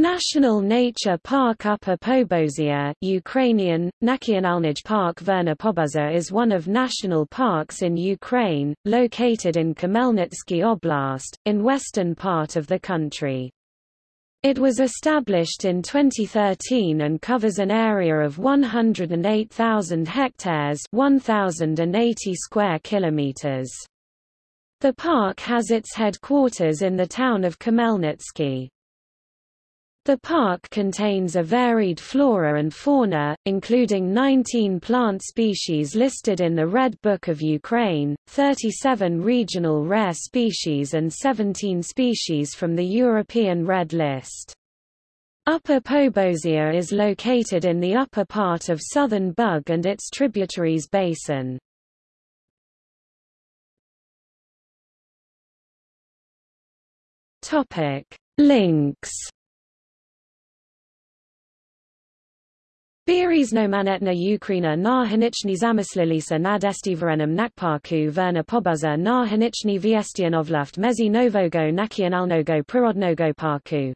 National Nature Park Upper Pobozia Ukrainian, Nationalny Park Verna Pobuza is one of national parks in Ukraine, located in Khmelnytsky Oblast, in western part of the country. It was established in 2013 and covers an area of 108,000 hectares 1,080 square kilometers. The park has its headquarters in the town of Khmelnytsky. The park contains a varied flora and fauna, including 19 plant species listed in the Red Book of Ukraine, 37 regional rare species and 17 species from the European Red List. Upper Pobozia is located in the upper part of southern Bug and its tributaries basin. Links Bieriznomanetna Ukraina na hanichny zamyslilisa nad estiverenem nakparku verna pobuza na hanichny viestianovlaft mezi nowego nacionalnego przyrodnego parku